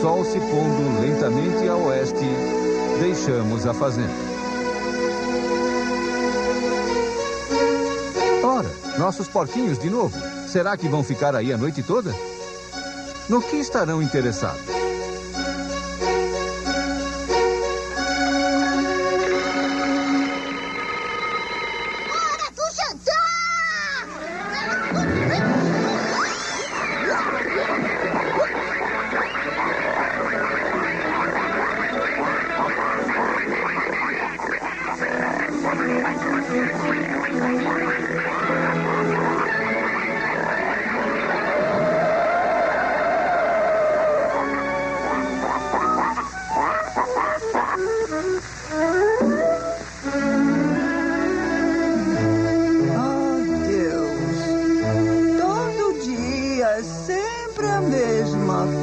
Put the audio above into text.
sol se pondo lentamente a oeste, deixamos a fazenda. Ora, nossos porquinhos de novo. Será que vão ficar aí a noite toda? No que estarão interessados? Oh, Deus. Todo dia, é sempre a mesma